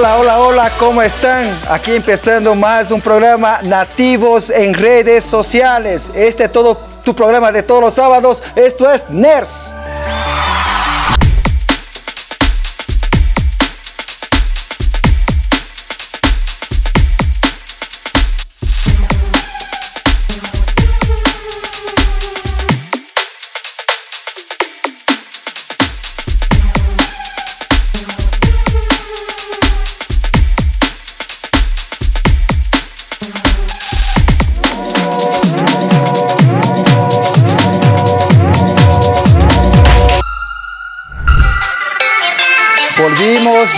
Hola, hola, hola, ¿cómo están? Aquí empezando más un programa Nativos en redes sociales. Este es todo tu programa de todos los sábados. Esto es NERS.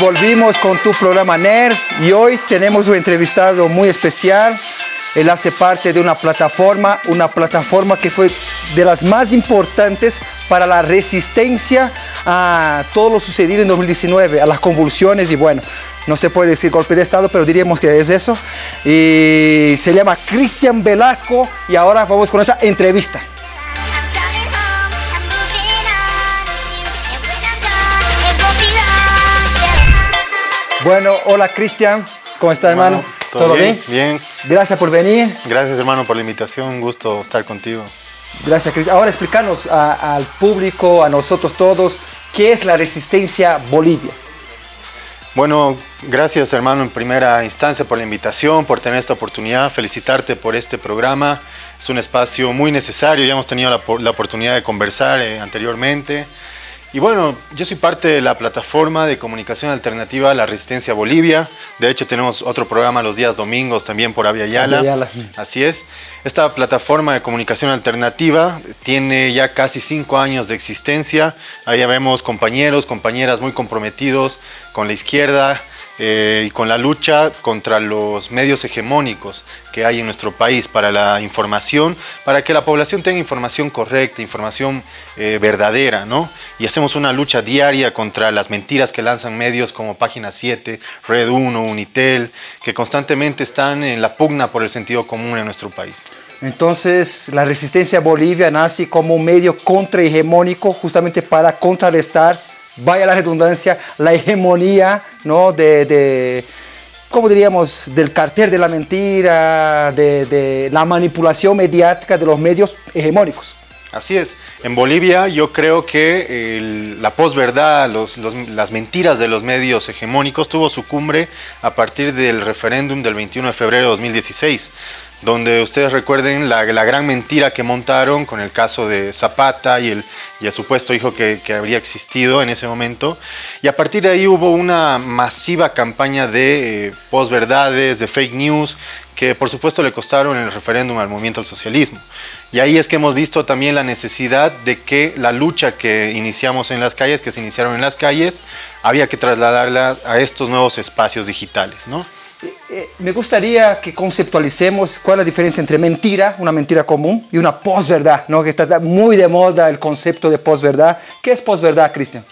Volvimos, con tu programa NERS y hoy tenemos un entrevistado muy especial. Él hace parte de una plataforma, una plataforma que fue de las más importantes para la resistencia a todo lo sucedido en 2019, a las convulsiones y bueno, no se puede decir golpe de Estado, pero diríamos que es eso. Y se llama Cristian Velasco y ahora vamos con esta entrevista. Bueno, hola Cristian, ¿cómo estás hermano? ¿Todo, bien? Bien. Gracias por venir. Gracias hermano por la invitación, un gusto estar contigo. Gracias Cristian. Ahora explícanos a- al público, a nosotros todos, ¿qué es la resistencia Bolivia? Bueno, gracias hermano en primera instancia por la invitación, por tener esta oportunidad, felicitarte por este programa. Es un espacio muy necesario, ya hemos tenido la oportunidad de conversar eh, anteriormente. Y bueno, yo soy parte de la plataforma de comunicación alternativa La Resistencia Bolivia. De hecho, tenemos otro programa los días domingos también por Avia Yala. Avia Yala. Así es. Esta plataforma de comunicación alternativa tiene ya casi cinco años de existencia. Ahí vemos compañeros, compañeras muy comprometidos con la izquierda eh, y con la lucha contra los medios hegemónicos que hay en nuestro país para la información, para que la población tenga información correcta, información eh, verdadera, ¿no? Y hacemos una lucha diaria contra las mentiras que lanzan medios como Página 7, Red 1, Unitel, que constantemente están en la pugna por el sentido común en nuestro país. Entonces, la resistencia Bolivia nace como un medio contrahegemónico justamente para contrarrestar, vaya la redundancia, la hegemonía, ¿no? De, de ¿cómo diríamos? Del cartel de la mentira, de, la manipulación mediática de los medios hegemónicos. Así es. En Bolivia yo creo que la posverdad, los- los- las mentiras de los medios hegemónicos tuvo su cumbre a partir del referéndum del 21 de febrero de 2016, donde ustedes recuerden la, gran mentira que montaron con el caso de Zapata y el, y el supuesto hijo que, que habría existido en ese momento. Y a partir de ahí hubo una masiva campaña de eh, posverdades, de fake news, que por supuesto le costaron el referéndum al movimiento al socialismo. Y ahí es que hemos visto también la necesidad de que la lucha que iniciamos en las calles, que se iniciaron en las calles, había que trasladarla a estos nuevos espacios digitales, ¿no? Eh, me gustaría que conceptualicemos cuál es la diferencia entre mentira, una mentira común, y una posverdad, ¿no? que está muy de moda el concepto de posverdad. ¿Qué es posverdad, Cristian?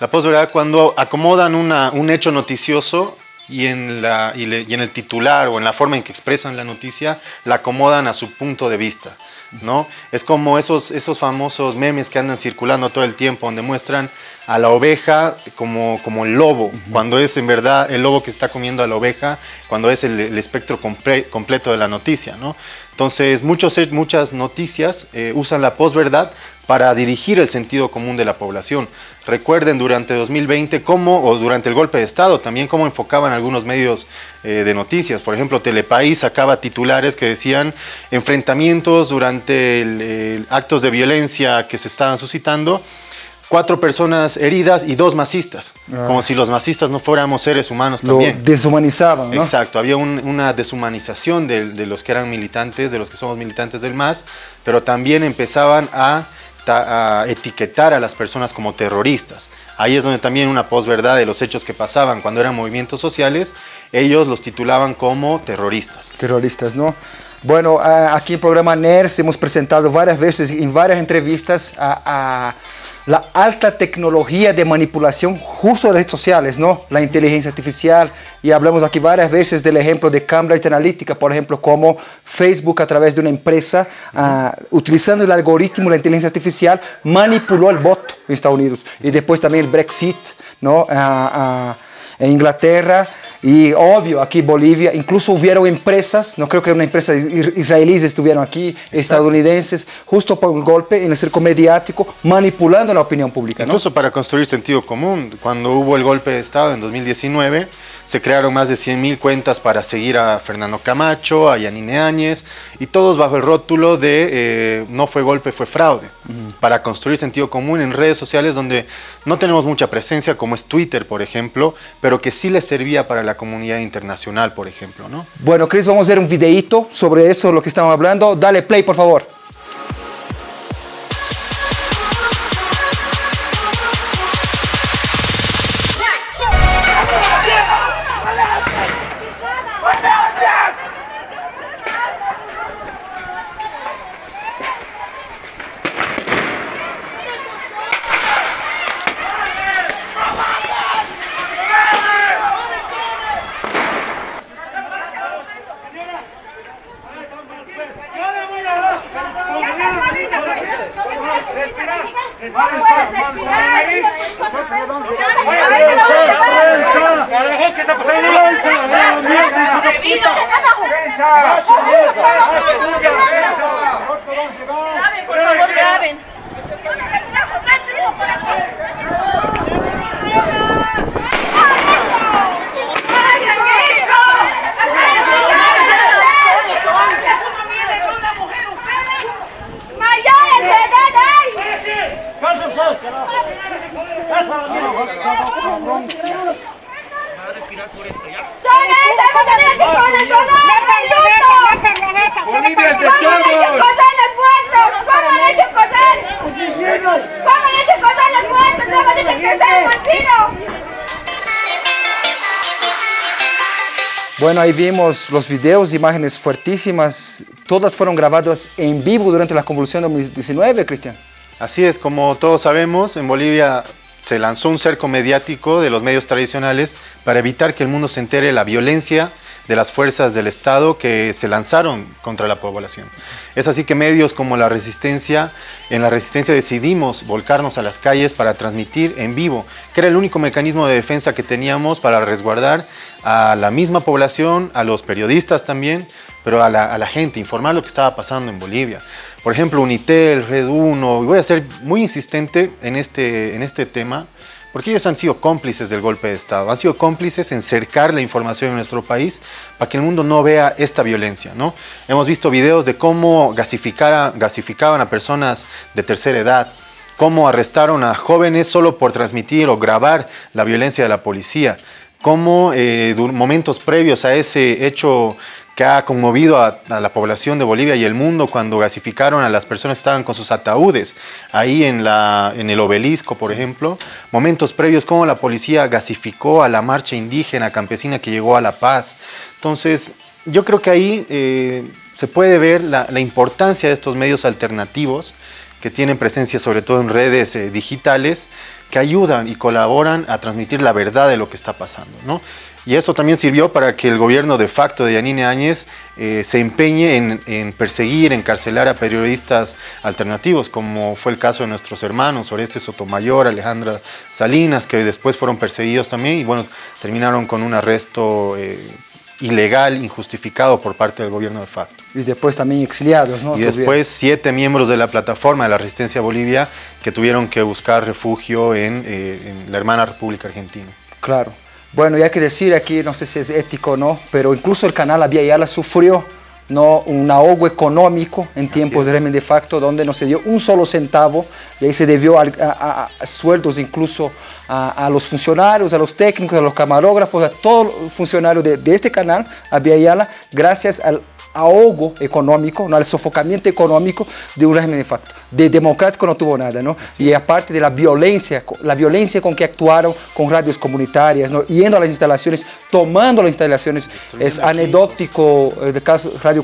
La posverdad cuando acomodan un hecho noticioso y en, la, y, le- y en el titular o en la forma en que expresan la noticia, la acomodan a su punto de vista. ¿no? Es como esos, esos famosos memes que andan circulando todo el tiempo, donde muestran a la oveja como, como el lobo, cuando es en verdad el lobo que está comiendo a la oveja, cuando es el, el espectro comple- completo de la noticia. ¿no? Entonces, muchos, muchas noticias eh, usan la posverdad para dirigir el sentido común de la población. Recuerden durante 2020 cómo, o durante el golpe de Estado, también cómo enfocaban algunos medios eh, de noticias. Por ejemplo, Telepaís sacaba titulares que decían enfrentamientos durante el, actos de violencia que se estaban suscitando, cuatro personas heridas y dos masistas, Ah. como si los masistas no fuéramos seres humanos Lo también. deshumanizaban, ¿no? Exacto, había un- una deshumanización de, de los que eran militantes, de los que somos militantes del MAS, pero también empezaban a, etiquetar a las personas como terroristas. Ahí es donde también una posverdad de los hechos que pasaban cuando eran movimientos sociales, ellos los titulaban como terroristas. terroristas, ¿no? Bueno, aquí en programa NERS hemos presentado varias veces en varias entrevistas a la alta tecnología de manipulación justo de redes sociales, ¿no? La inteligencia artificial y hablamos aquí varias veces del ejemplo de Cambridge Analytica, por ejemplo, como Facebook a través de una empresa, ah, utilizando el algoritmo, la inteligencia artificial, manipuló el voto en Estados Unidos y después también el Brexit, ¿no? Ah, ah, en Inglaterra, y obvio, aquí Bolivia, incluso hubieron empresas, no creo que una empresa israelíes estuvieron aquí, estadounidenses, justo por el golpe en el circo mediático, manipulando la opinión pública. Incluso para construir sentido común, cuando hubo el golpe de Estado en 2019, se crearon más de 100.000 cuentas para seguir a Fernando Camacho, a Yanine Áñez, y todos bajo el rótulo de eh, no fue golpe, fue fraude, para construir sentido común en redes sociales donde no tenemos mucha presencia, como es Twitter, por ejemplo, pero que sí le servía para la comunidad internacional, por ejemplo. ¿no? Bueno, Chris, vamos a hacer un videíto sobre eso, lo que estamos hablando. Dale play, por favor. Marcha! Marcha, Marcha, Bueno, ahí vimos los videos, imágenes fuertísimas, todas fueron grabadas en vivo durante la convulsión de 2019, Cristian. Así es, como todos sabemos, en Bolivia se lanzó un cerco mediático de los medios tradicionales para evitar que el mundo se entere de la violencia de las fuerzas del Estado que se lanzaron contra la población. Es así que medios como La Resistencia, en La Resistencia decidimos volcarnos a las calles para transmitir en vivo, que era el único mecanismo de defensa que teníamos para resguardar a la misma población, a los periodistas también, pero a la, gente, informar lo que estaba pasando en Bolivia. Por ejemplo, Unitel, Red 1, y voy a ser muy insistente en este, en este tema, porque ellos han sido cómplices del golpe de Estado, han sido cómplices en cercar la información en nuestro país para que el mundo no vea esta violencia. ¿no? Hemos visto videos de cómo gasificaban a personas de tercera edad, cómo arrestaron a jóvenes solo por transmitir o grabar la violencia de la policía, cómo eh, momentos previos a ese hecho que ha conmovido a, la población de Bolivia y el mundo cuando gasificaron a las personas que estaban con sus ataúdes, ahí en, la, en el obelisco, por ejemplo, momentos previos como la policía gasificó a la marcha indígena campesina que llegó a La Paz. Entonces, yo creo que ahí eh, se puede ver la, importancia de estos medios alternativos que tienen presencia sobre todo en redes eh, digitales, que ayudan y colaboran a transmitir la verdad de lo que está pasando. ¿no? Y eso también sirvió para que el gobierno de facto de Yanine Áñez eh, se empeñe en, perseguir, encarcelar a periodistas alternativos, como fue el caso de nuestros hermanos Oreste Sotomayor, Alejandra Salinas, que después fueron perseguidos también y bueno, terminaron con un arresto eh, ilegal, injustificado por parte del gobierno de facto. Y después también exiliados, ¿no? Y después siete miembros de la plataforma de la Resistencia Bolivia que tuvieron que buscar refugio en, eh, en la hermana República Argentina. Claro. Bueno, y hay que decir aquí, no sé si es ético o no, pero incluso el canal Vía Yala sufrió ¿no? un ahogo económico en tiempos de régimen de facto, donde no se dio un solo centavo, y ahí se debió a, sueldos incluso a, los funcionarios, a los técnicos, a los camarógrafos, a todos los funcionarios de, de este canal, Vía Yala, gracias al ahogo económico, ¿no? al sofocamiento económico de un régimen de facto. De democrático no tuvo nada, ¿no? Y aparte de la violencia, la violencia con que actuaron con radios comunitarias, ¿no? Yendo a las instalaciones, tomando las instalaciones, es anecdótico el eh, caso radio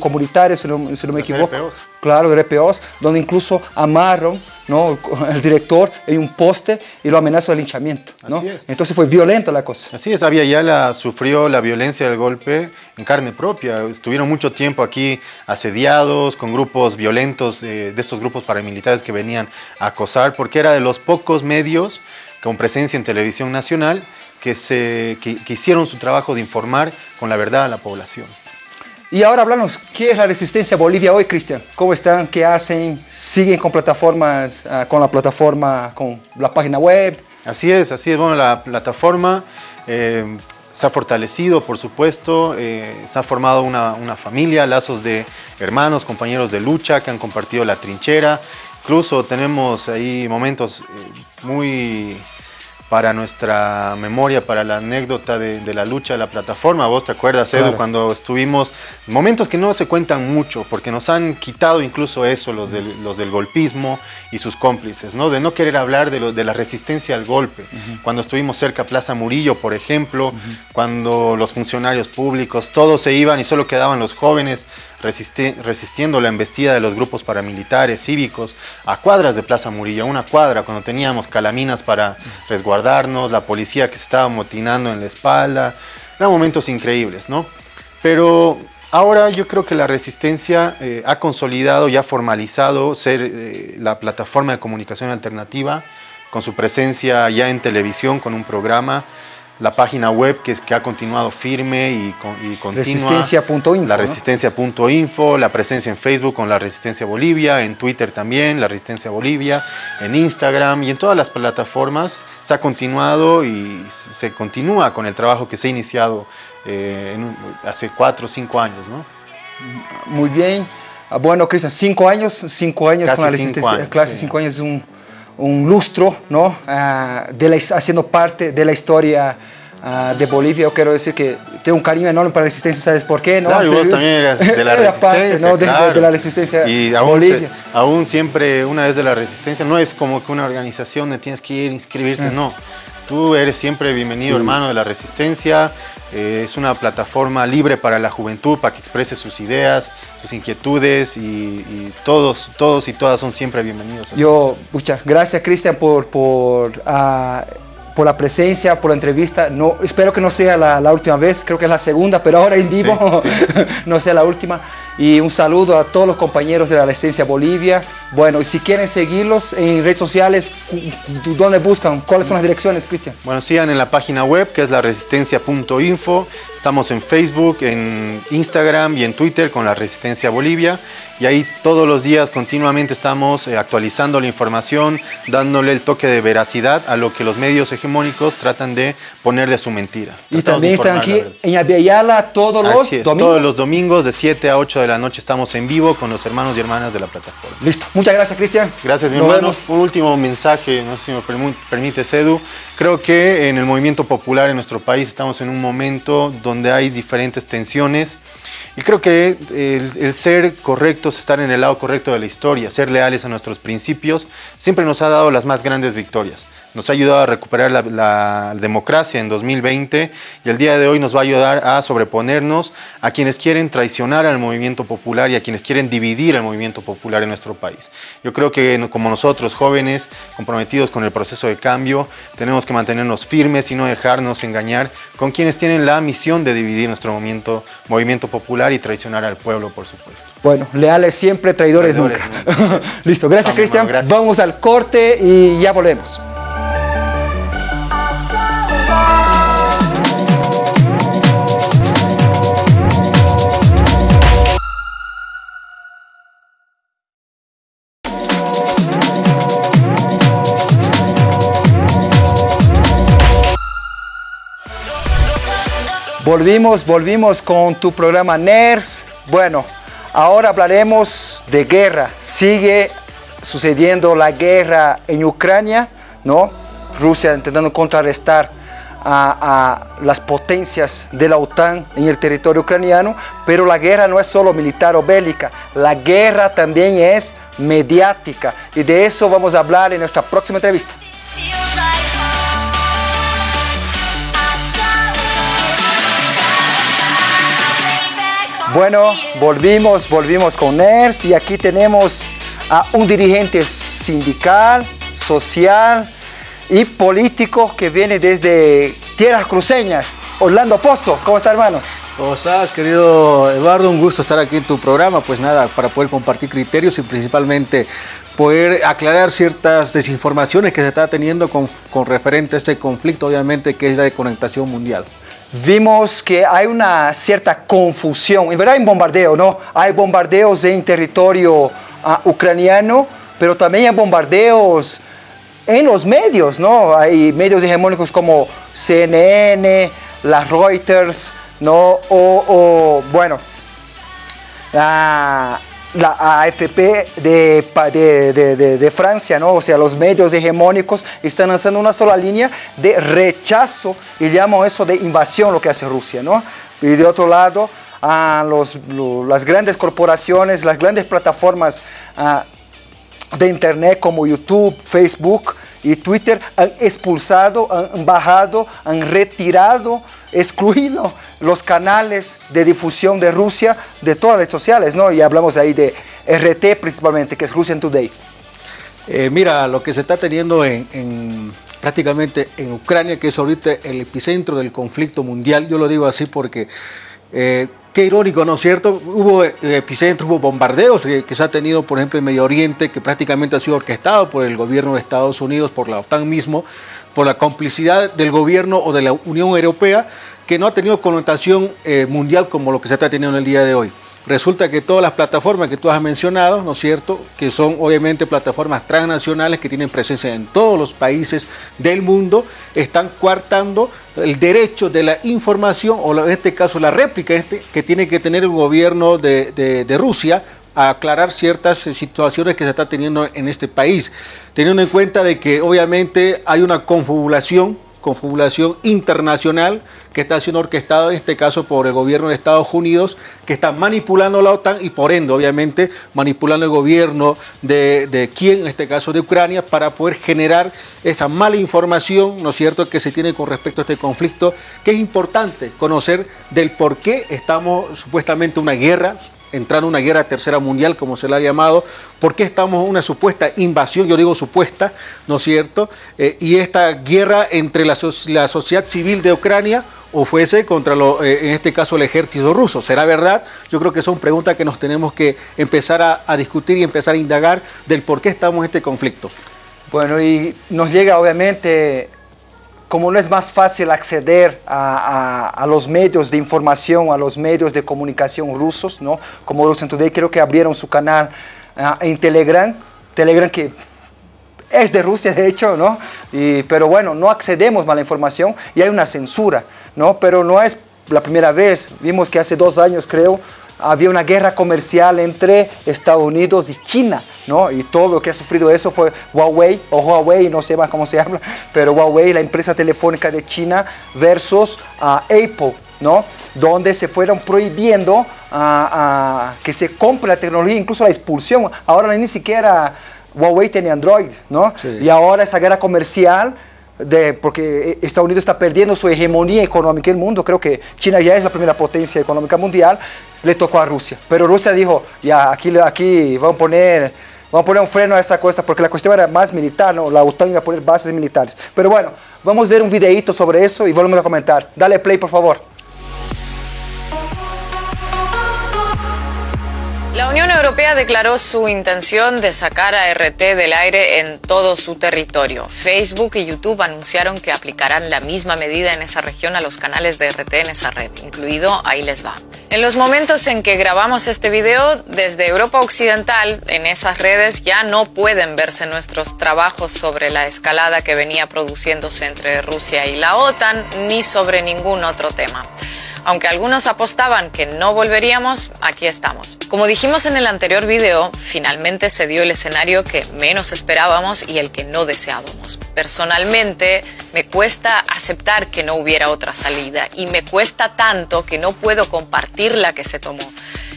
si no, si no me equivoco. Claro, RPOs, donde incluso amarran ¿no? el director en un poste y lo amenazó de linchamiento. ¿no? Entonces fue violenta la cosa. Así es, Avia Yala sufrió la violencia del golpe en carne propia. Estuvieron mucho tiempo aquí asediados con grupos violentos eh, de estos grupos paramilitares que venían a acosar porque era de los pocos medios con presencia en televisión nacional que, se, que, hicieron su trabajo de informar con la verdad a la población. Y ahora hablamos, ¿qué es la Resistencia Bolivia hoy, Cristian? ¿Cómo están? ¿Qué hacen? ¿Siguen con plataformas, ah, con la plataforma, con la página web? Así es, así es. Bueno, la plataforma eh, se ha fortalecido, por supuesto, eh, se ha formado una, familia, lazos de hermanos, compañeros de lucha que han compartido la trinchera. Incluso tenemos ahí momentos eh, muy para nuestra memoria, para la anécdota de, la lucha de la plataforma. Vos te acuerdas, Edu, cuando estuvimos, momentos que no se cuentan mucho, porque nos han quitado incluso eso, los del, los del golpismo y sus cómplices, ¿no? De no querer hablar de, de la resistencia al golpe. Cuando estuvimos cerca a Plaza Murillo, por ejemplo, cuando los funcionarios públicos, todos se iban y solo quedaban los jóvenes resistiendo la embestida de los grupos paramilitares cívicos a cuadras de Plaza Murillo, una cuadra cuando teníamos calaminas para resguardarnos, la policía que se estaba motinando en la espalda, eran momentos increíbles, ¿no? Pero ahora yo creo que la resistencia eh, ha consolidado y ha formalizado ser eh, la plataforma de comunicación alternativa, con su presencia ya en televisión, con un programa, la página web que, es, que ha continuado firme y, y continua. Resistencia.info. La resistencia.info, la presencia en Facebook con la Resistencia Bolivia, en Twitter también, la Resistencia Bolivia, en Instagram y en todas las plataformas. Se ha continuado y se continúa con el trabajo que se ha iniciado eh, hace cuatro o cinco años. ¿no? Muy bien. Ah, bueno, Cristian, cinco años, cinco años con la Resistencia. clase cinco años es un un lustro, ¿no? Ah, de la, haciendo parte de la historia ah, de Bolivia. Yo quiero decir que tengo un cariño enorme para la resistencia, ¿sabes por qué? ¿no? Claro, vos también eras de la resistencia. Parte, ¿no? de, la resistencia y aún, Bolivia. aún siempre una vez de la resistencia, no es como que una organización donde tienes que ir a inscribirte, mm. no. Tú eres siempre bienvenido, hermano de la resistencia. Eh, es una plataforma libre para la juventud, para que exprese sus ideas, sus inquietudes y, todos, todos y todas son siempre bienvenidos. Yo, muchas gracias Cristian por, por, ah, por la presencia, por la entrevista. No, espero que no sea la, la, última vez, creo que es la segunda, pero ahora en vivo no sea la última. Y un saludo a todos los compañeros de la Resistencia Bolivia. Bueno, y si quieren seguirlos en redes sociales, ¿dónde buscan? ¿Cuáles son las direcciones, Cristian? Bueno, sigan en la página web que es la resistencia.info. Estamos en Facebook, en Instagram y en Twitter con la Resistencia Bolivia y ahí todos los días continuamente estamos eh, actualizando la información, dándole el toque de veracidad a lo que los medios hegemónicos tratan de ponerle a su mentira. y también están aquí en Aviala todos los domingos. Todos los domingos de 7 a 8 de la noche estamos en vivo con los hermanos y hermanas de la plataforma. Listo. Muchas gracias, Cristian. Gracias, mi hermano. Un último mensaje, no sé si me permite, Edu. Creo que en el movimiento popular en nuestro país estamos en un momento donde hay diferentes tensiones y creo que el, ser correctos, estar en el lado correcto de la historia, ser leales a nuestros principios, siempre nos ha dado las más grandes victorias nos ha ayudado a recuperar la, democracia en 2020 y el día de hoy nos va a ayudar a sobreponernos a quienes quieren traicionar al movimiento popular y a quienes quieren dividir el movimiento popular en nuestro país. Yo creo que como nosotros, jóvenes comprometidos con el proceso de cambio, tenemos que mantenernos firmes y no dejarnos engañar con quienes tienen la misión de dividir nuestro movimiento, movimiento popular y traicionar al pueblo, por supuesto. Bueno, leales siempre, traidores, nunca. Listo, gracias Cristian. Vamos al corte y ya volvemos. Volvimos, volvimos con tu programa NERS. Bueno, ahora hablaremos de guerra. Sigue sucediendo la guerra en Ucrania, ¿no? Rusia intentando contrarrestar a, las potencias de la OTAN en el territorio ucraniano, pero la guerra no es solo militar o bélica, la guerra también es mediática y de eso vamos a hablar en nuestra próxima entrevista. Bueno, volvimos, volvimos con NERS y aquí tenemos a un dirigente sindical, social y político que viene desde tierras cruceñas. Orlando Pozo, ¿cómo está hermano? ¿Cómo estás, querido Eduardo? Un gusto estar aquí en tu programa. Pues nada, para poder compartir criterios y principalmente poder aclarar ciertas desinformaciones que se está teniendo con, con referente a este conflicto, obviamente, que es la conectación mundial vimos que hay una cierta confusión. En verdad hay bombardeo, ¿no? Hay bombardeos en territorio uh, ucraniano, pero también hay bombardeos en los medios, ¿no? Hay medios hegemónicos como CNN, las Reuters, ¿no? O, o bueno, uh, la AFP de, de, de, Francia, ¿no? o sea, los medios hegemónicos están lanzando una sola línea de rechazo y llaman eso de invasión lo que hace Rusia. ¿no? Y de otro lado, a los, las grandes corporaciones, las grandes plataformas ah, de Internet como YouTube, Facebook y Twitter han expulsado, han bajado, han retirado excluido los canales de difusión de Rusia de todas las redes sociales, ¿no? Y hablamos ahí de RT principalmente, que es Russian Today. Eh, mira, lo que se está teniendo en, prácticamente en Ucrania, que es ahorita el epicentro del conflicto mundial, yo lo digo así porque... Eh, Qué irónico, ¿no es cierto? Hubo eh, epicentros, hubo bombardeos que, se ha tenido, por ejemplo, en Medio Oriente, que prácticamente ha sido orquestado por el gobierno de Estados Unidos, por la OTAN mismo, por la complicidad del gobierno o de la Unión Europea, que no ha tenido connotación eh, mundial como lo que se está teniendo en el día de hoy. Resulta que todas las plataformas que tú has mencionado, ¿no es cierto?, que son obviamente plataformas transnacionales que tienen presencia en todos los países del mundo, están coartando el derecho de la información, o en este caso la réplica este, que tiene que tener el gobierno de, Rusia a aclarar ciertas eh, situaciones que se está teniendo en este país, teniendo en cuenta de que obviamente hay una confabulación confabulación internacional que está siendo orquestada en este caso por el gobierno de Estados Unidos, que está manipulando la OTAN y por ende, obviamente, manipulando el gobierno de, de Kiev, en este caso de Ucrania, para poder generar esa mala información, ¿no es cierto?, que se tiene con respecto a este conflicto, que es importante conocer del por qué estamos supuestamente en una guerra, entrando en una guerra tercera mundial, como se la ha llamado, por qué estamos en una supuesta invasión, yo digo supuesta, ¿no es cierto? Eh, y esta guerra entre la, sociedad civil de Ucrania o fuese contra, lo, eh, en este caso, el ejército ruso. ¿Será verdad? Yo creo que son preguntas que nos tenemos que empezar a, discutir y empezar a indagar del por qué estamos en este conflicto. Bueno, y nos llega obviamente como no es más fácil acceder a, los medios de información, a los medios de comunicación rusos, ¿no? como Russian Today, creo que abrieron su canal ah, en Telegram, Telegram que es de Rusia de hecho, ¿no? Y, pero bueno, no accedemos a la información y hay una censura, ¿no? Pero no es la primera vez, vimos que hace dos años creo, había una guerra comercial entre Estados Unidos y China, ¿no? Y todo lo que ha sufrido eso fue Huawei, o Huawei, no sé más cómo se habla, pero Huawei, la empresa telefónica de China, versus uh, Apple, ¿no? Donde se fueron prohibiendo uh, que se compre la tecnología, incluso la expulsión. Ahora ni siquiera Huawei tiene Android, ¿no? Sí. Y ahora esa guerra comercial de, porque Estados Unidos está perdiendo su hegemonía económica en el mundo, creo que China ya es la primera potencia económica mundial, le tocó a Rusia. Pero Rusia dijo, ya, aquí, aquí vamos, a poner, vamos a poner un freno a esa cosa, porque la cuestión era más militar, ¿no? la OTAN iba a poner bases militares. Pero bueno, vamos a ver un videito sobre eso y volvemos a comentar. Dale play, por favor. La Unión Europea declaró su intención de sacar a RT del aire en todo su territorio. Facebook y YouTube anunciaron que aplicarán la misma medida en esa región a los canales de RT en esa red, incluido Ahí les va. En los momentos en que grabamos este video, desde Europa Occidental, en esas redes ya no pueden verse nuestros trabajos sobre la escalada que venía produciéndose entre Rusia y la OTAN, ni sobre ningún otro tema. Aunque algunos apostaban que no volveríamos, aquí estamos. Como dijimos en el anterior video, finalmente se dio el escenario que menos esperábamos y el que no deseábamos. Personalmente, me cuesta aceptar que no hubiera otra salida y me cuesta tanto que no puedo compartir la que se tomó.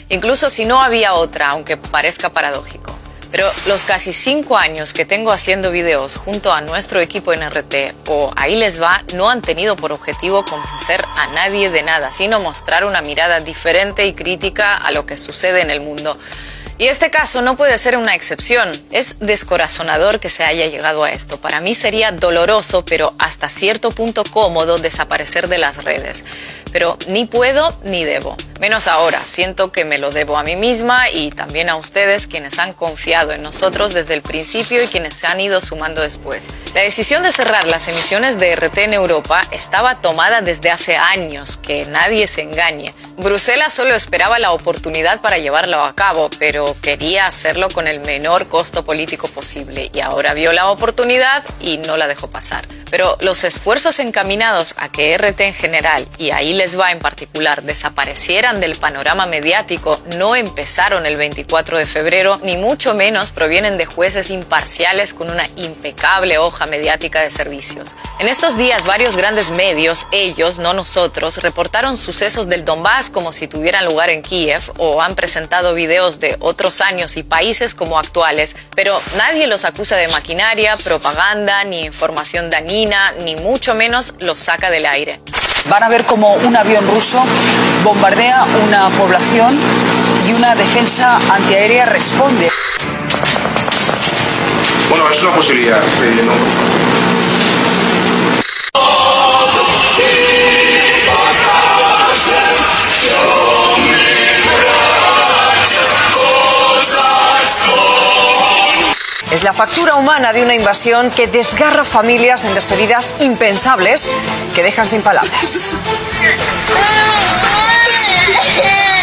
Incluso si no había otra, aunque parezca paradójico. Pero los casi cinco años que tengo haciendo videos junto a nuestro equipo en RT o Ahí les va no han tenido por objetivo convencer a nadie de nada, sino mostrar una mirada diferente y crítica a lo que sucede en el mundo. Y este caso no puede ser una excepción. Es descorazonador que se haya llegado a esto. Para mí sería doloroso, pero hasta cierto punto cómodo desaparecer de las redes. Pero ni puedo ni debo. Menos ahora, siento que me lo debo a mí misma y también a ustedes quienes han confiado en nosotros desde el principio y quienes se han ido sumando después. La decisión de cerrar las emisiones de RT en Europa estaba tomada desde hace años, que nadie se engañe. Bruselas solo esperaba la oportunidad para llevarlo a cabo, pero quería hacerlo con el menor costo político posible y ahora vio la oportunidad y no la dejó pasar. Pero los esfuerzos encaminados a que RT en general, y ahí les va en particular, desaparecieran del panorama mediático no empezaron el 24 de febrero, ni mucho menos provienen de jueces imparciales con una impecable hoja mediática de servicios. En estos días varios grandes medios, ellos, no nosotros, reportaron sucesos del Donbass como si tuvieran lugar en Kiev o han presentado videos de otros años y países como actuales, pero nadie los acusa de maquinaria, propaganda ni información dañina ni mucho menos los saca del aire. Van a ver cómo un avión ruso bombardea una población y una defensa antiaérea responde. Bueno, es una posibilidad. Eh, factura humana de una invasión que desgarra familias en despedidas impensables que dejan sin palabras.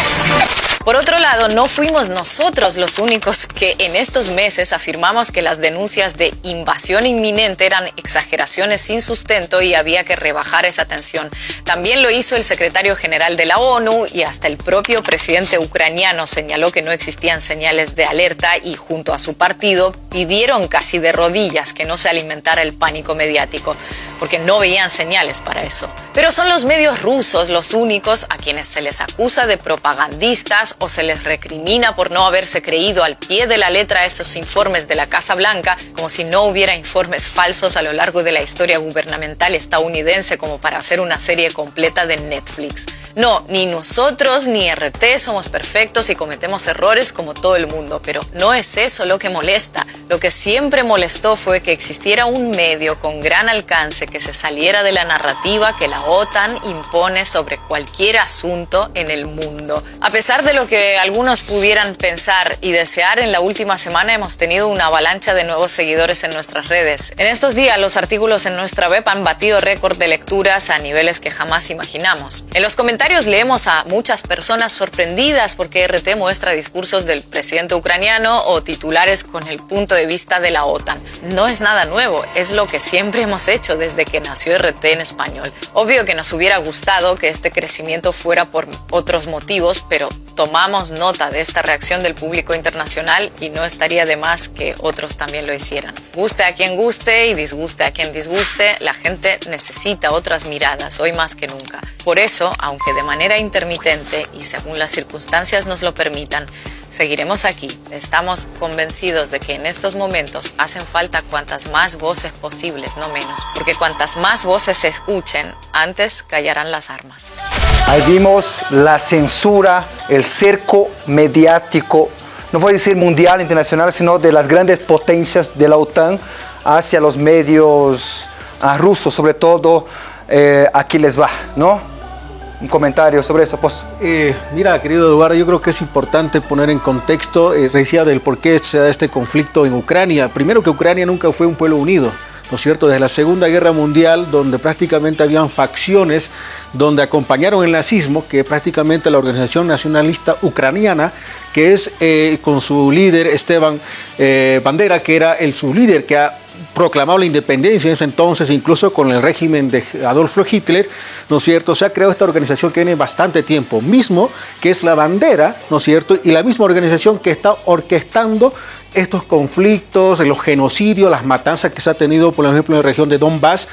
Por otro lado, no fuimos nosotros los únicos que en estos meses afirmamos que las denuncias de invasión inminente eran exageraciones sin sustento y había que rebajar esa tensión. También lo hizo el secretario general de la ONU y hasta el propio presidente ucraniano señaló que no existían señales de alerta y junto a su partido pidieron casi de rodillas que no se alimentara el pánico mediático, porque no veían señales para eso. Pero son los medios rusos los únicos a quienes se les acusa de propagandistas o se les recrimina por no haberse creído al pie de la letra esos informes de la Casa Blanca, como si no hubiera informes falsos a lo largo de la historia gubernamental estadounidense como para hacer una serie completa de Netflix. No, ni nosotros ni RT somos perfectos y cometemos errores como todo el mundo, pero no es eso lo que molesta. Lo que siempre molestó fue que existiera un medio con gran alcance que se saliera de la narrativa que la OTAN impone sobre cualquier asunto en el mundo. A pesar de lo que algunos pudieran pensar y desear, en la última semana hemos tenido una avalancha de nuevos seguidores en nuestras redes. En estos días los artículos en nuestra web han batido récord de lecturas a niveles que jamás imaginamos. En los comentarios leemos a muchas personas sorprendidas porque RT muestra discursos del presidente ucraniano o titulares con el punto de vista de la OTAN. No es nada nuevo, es lo que siempre hemos hecho desde que nació RT en español. Obvio que nos hubiera gustado que este crecimiento fuera por otros motivos, pero tomamos nota de esta reacción del público internacional y no estaría de más que otros también lo hicieran. Guste a quien guste y disguste a quien disguste, la gente necesita otras miradas hoy más que nunca. Por eso, aunque de manera intermitente y según las circunstancias nos lo permitan, Seguiremos aquí. Estamos convencidos de que en estos momentos hacen falta cuantas más voces posibles, no menos, porque cuantas más voces se escuchen, antes callarán las armas. Ahí vimos la censura, el cerco mediático, no voy a decir mundial, internacional, sino de las grandes potencias de la OTAN hacia los medios ah, rusos, sobre todo eh, aquí les va, ¿no? Un comentario sobre eso, pues. Eh, mira, querido Eduardo, yo creo que es importante poner en contexto, eh, decía del por qué se da este conflicto en Ucrania. Primero que Ucrania nunca fue un pueblo unido. ¿no es cierto?, desde la Segunda Guerra Mundial, donde prácticamente habían facciones donde acompañaron el nazismo, que prácticamente la organización nacionalista ucraniana, que es eh, con su líder Esteban eh, Bandera, que era el su líder que ha proclamado la independencia en ese entonces, incluso con el régimen de Adolfo Hitler, ¿no es cierto? Se ha creado esta organización que tiene bastante tiempo, mismo que es la bandera, ¿no es cierto? Y la misma organización que está orquestando estos conflictos, los genocidios, las matanzas que se ha tenido, por ejemplo, en la región de Donbass,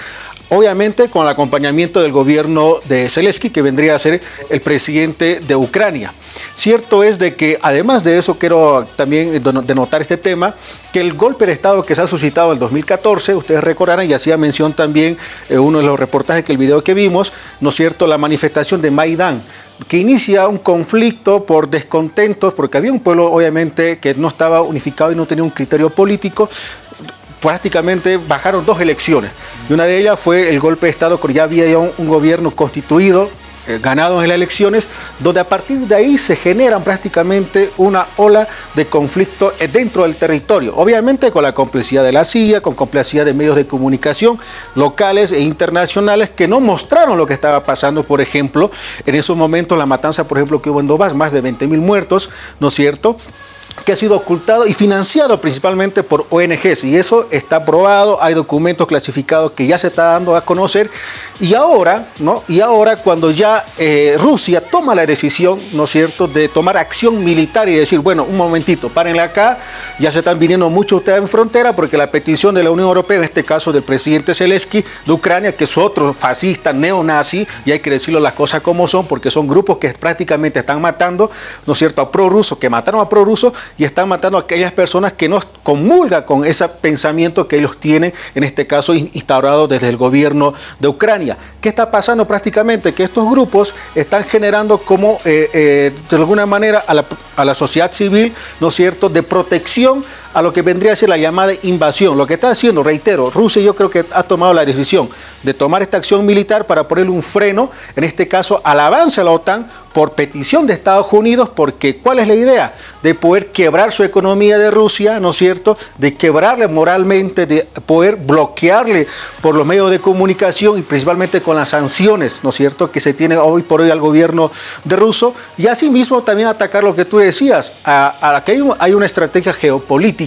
obviamente con el acompañamiento del gobierno de Zelensky, que vendría a ser el presidente de Ucrania. Cierto es de que, además de eso, quiero también denotar este tema, que el golpe de Estado que se ha suscitado en el 2014, ustedes recordarán, y hacía mención también eh, uno de los reportajes que el video que vimos, ¿no es cierto?, la manifestación de Maidán, que inicia un conflicto por descontentos, porque había un pueblo obviamente que no estaba unificado y no tenía un criterio político, prácticamente bajaron dos elecciones. Y una de ellas fue el golpe de Estado, porque ya había un, gobierno constituido eh, ganados en las elecciones, donde a partir de ahí se generan prácticamente una ola de conflicto dentro del territorio. Obviamente con la complicidad de la CIA, con complicidad de medios de comunicación locales e internacionales que no mostraron lo que estaba pasando, por ejemplo, en esos momentos la matanza, por ejemplo, que hubo en Dobás, más de 20 mil muertos, ¿no es cierto? Que ha sido ocultado y financiado principalmente por ONGs y eso está probado, hay documentos clasificados que ya se está dando a conocer y ahora, ¿no? Y ahora cuando ya eh, Rusia toma la decisión, ¿no es cierto?, de tomar acción militar y decir, bueno, un momentito, párenle acá, ya se están viniendo muchos ustedes en frontera porque la petición de la Unión Europea, en este caso del presidente Zelensky de Ucrania, que es otro fascista neonazi, y hay que decirlo las cosas como son, porque son grupos que prácticamente están matando, ¿no es cierto?, a prorrusos, que mataron a prorrusos y están matando a aquellas personas que no comulgan con ese pensamiento que ellos tienen, en este caso instaurado desde el gobierno de Ucrania. ¿Qué está pasando prácticamente? Que estos grupos están generando como, eh, eh, de alguna manera, a la, a la sociedad civil, ¿no es cierto?, de protección a lo que vendría a ser la llamada invasión. Lo que está haciendo, reitero, Rusia yo creo que ha tomado la decisión de tomar esta acción militar para ponerle un freno, en este caso, al avance a la OTAN por petición de Estados Unidos, porque ¿cuál es la idea? De poder quebrar su economía de Rusia, ¿no es cierto? De quebrarle moralmente, de poder bloquearle por los medios de comunicación y principalmente con las sanciones, ¿no es cierto?, que se tiene hoy por hoy al gobierno de ruso, y asimismo también atacar lo que tú decías, a, que hay una estrategia geopolítica,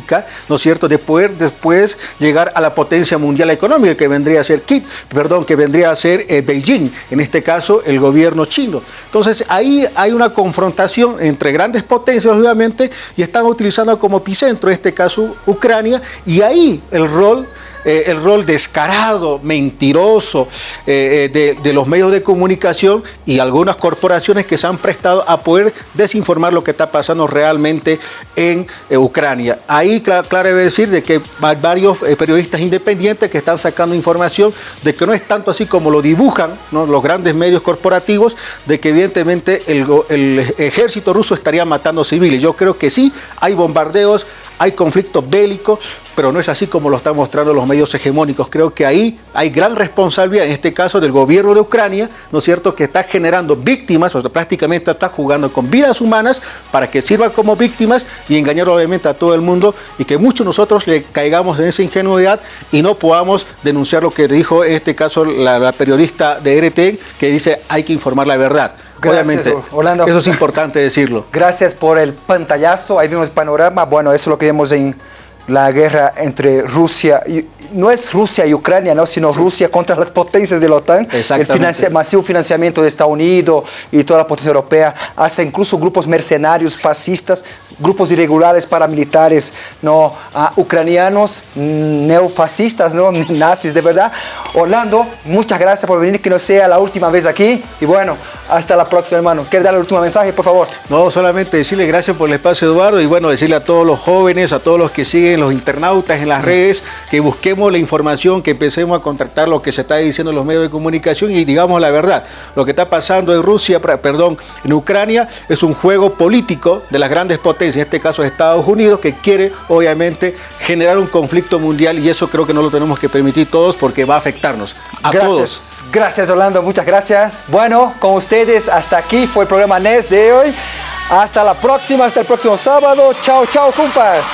¿no es cierto?, de poder después llegar a la potencia mundial económica que vendría a ser Kit, perdón, que vendría a ser eh, Beijing, en este caso el gobierno chino. Entonces, ahí hay una confrontación entre grandes potencias, obviamente, y están utilizando como epicentro, en este caso, Ucrania, y ahí el rol eh, el rol descarado, mentiroso eh, eh, de, los medios de comunicación y algunas corporaciones que se han prestado a poder desinformar lo que está pasando realmente en Ucrania. Ahí, claro, debe decir de que hay varios periodistas independientes que están sacando información de que no es tanto así como lo dibujan los grandes medios corporativos, de que evidentemente el, el ejército ruso estaría matando civiles. Yo creo que sí, hay bombardeos, hay conflictos bélicos, pero no es así como lo están mostrando los medios hegemónicos. Creo que ahí hay gran responsabilidad, en este caso del gobierno de Ucrania, ¿no es cierto?, que está generando víctimas, o sea, prácticamente está jugando con vidas humanas para que sirvan como víctimas y engañar obviamente a todo el mundo y que muchos nosotros le caigamos en esa ingenuidad y no podamos denunciar lo que dijo en este caso la, periodista de RT, que dice hay que informar la verdad. Obviamente, Orlando. eso es importante decirlo. Gracias por el pantallazo, ahí vimos el panorama, bueno, eso es lo que vemos en la guerra entre Rusia y no es Rusia y Ucrania, ¿no? sino Rusia contra las potencias de la OTAN. El masivo financiamiento de Estados Unidos y toda la potencia europea hace incluso grupos mercenarios, fascistas, grupos irregulares paramilitares no ucranianos, neofascistas, ¿no? nazis, de verdad. Orlando, muchas gracias por venir, que no sea la última vez aquí. Y bueno, hasta la próxima, hermano. ¿Quieres dar el último mensaje, por favor? No, solamente decirle gracias por el espacio, Eduardo, y bueno, decirle a todos los jóvenes, a todos los que siguen, los internautas en las redes, que busquemos la información, que empecemos a contactar lo que se está diciendo en los medios de comunicación y digamos la verdad. Lo que está pasando en Rusia, perdón, en Ucrania, es un juego político de las grandes potencias, en este caso Estados Unidos, que quiere obviamente generar un conflicto mundial y eso creo que no lo tenemos que permitir todos porque va a afectarnos a gracias, todos. Gracias, Orlando, muchas gracias. Bueno, con ustedes hasta aquí fue el programa NES de hoy. Hasta la próxima, hasta el próximo sábado. Chao, chao, compas.